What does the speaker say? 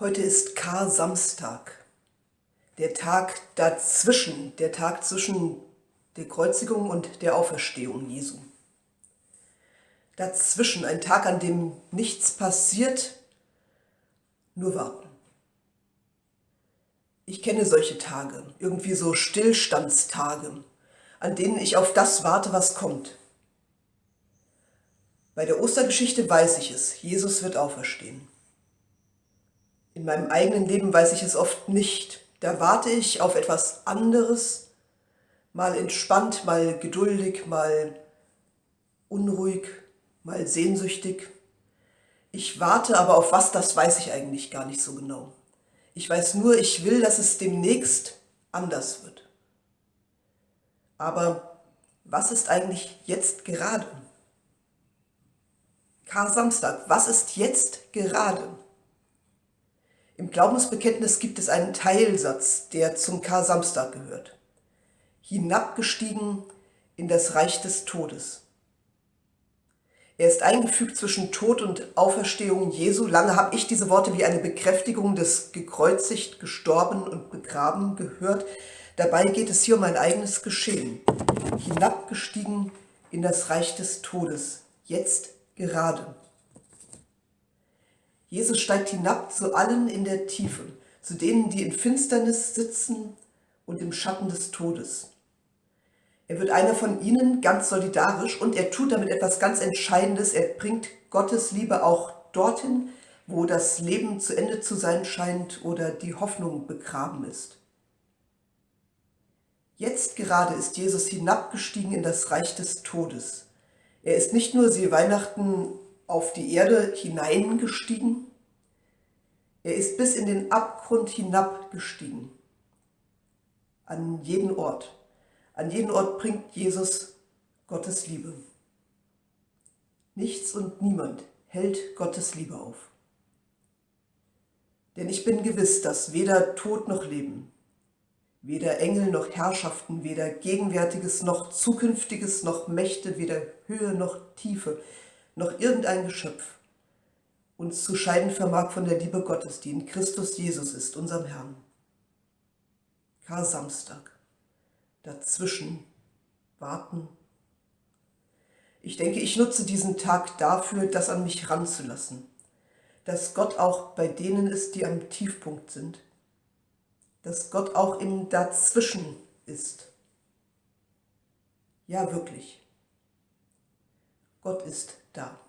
Heute ist Kar-Samstag, der Tag dazwischen, der Tag zwischen der Kreuzigung und der Auferstehung Jesu. Dazwischen ein Tag, an dem nichts passiert, nur warten. Ich kenne solche Tage, irgendwie so Stillstandstage, an denen ich auf das warte, was kommt. Bei der Ostergeschichte weiß ich es, Jesus wird auferstehen. In meinem eigenen Leben weiß ich es oft nicht. Da warte ich auf etwas anderes, mal entspannt, mal geduldig, mal unruhig, mal sehnsüchtig. Ich warte aber auf was, das weiß ich eigentlich gar nicht so genau. Ich weiß nur, ich will, dass es demnächst anders wird. Aber was ist eigentlich jetzt gerade? Kar Samstag, was ist jetzt gerade? Im Glaubensbekenntnis gibt es einen Teilsatz, der zum Kar-Samstag gehört. Hinabgestiegen in das Reich des Todes. Er ist eingefügt zwischen Tod und Auferstehung Jesu. Lange habe ich diese Worte wie eine Bekräftigung des gekreuzigt, gestorben und begraben gehört. Dabei geht es hier um ein eigenes Geschehen. Hinabgestiegen in das Reich des Todes. Jetzt gerade. Jesus steigt hinab zu allen in der Tiefe, zu denen, die in Finsternis sitzen und im Schatten des Todes. Er wird einer von ihnen, ganz solidarisch, und er tut damit etwas ganz Entscheidendes. Er bringt Gottes Liebe auch dorthin, wo das Leben zu Ende zu sein scheint oder die Hoffnung begraben ist. Jetzt gerade ist Jesus hinabgestiegen in das Reich des Todes. Er ist nicht nur, sie Weihnachten, auf die Erde hineingestiegen. Er ist bis in den Abgrund hinabgestiegen. An jeden Ort. An jeden Ort bringt Jesus Gottes Liebe. Nichts und niemand hält Gottes Liebe auf. Denn ich bin gewiss, dass weder Tod noch Leben, weder Engel noch Herrschaften, weder Gegenwärtiges noch Zukünftiges noch Mächte, weder Höhe noch Tiefe, noch irgendein Geschöpf uns zu scheiden vermag von der Liebe Gottes, die in Christus Jesus ist, unserem Herrn. Kar Samstag. Dazwischen warten. Ich denke, ich nutze diesen Tag dafür, das an mich ranzulassen, dass Gott auch bei denen ist, die am Tiefpunkt sind, dass Gott auch im Dazwischen ist. Ja, wirklich. Gott ist da.